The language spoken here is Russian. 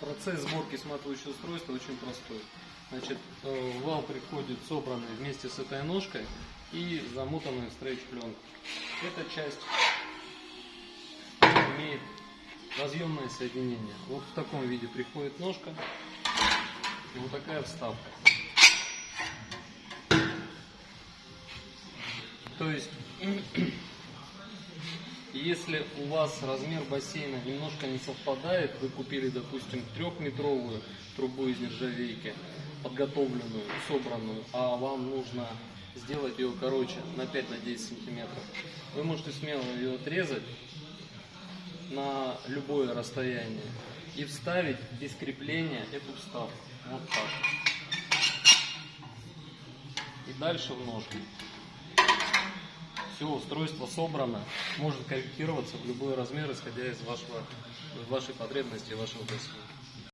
Процесс сборки сматывающего устройства очень простой. Значит, э, вал приходит собранный вместе с этой ножкой и замотанный в стрейч-пленку. Эта часть имеет разъемное соединение. Вот в таком виде приходит ножка и вот такая вставка. То есть, если у вас размер бассейна немножко не совпадает, вы купили, допустим, трехметровую трубу из нержавейки, подготовленную, собранную, а вам нужно сделать ее короче на 5-10 сантиметров, вы можете смело ее отрезать на любое расстояние и вставить без крепления эту вставку. Вот так. И дальше в ножку. Все, устройство собрано, может корректироваться в любой размер, исходя из вашего, вашей потребности и вашего бассейна.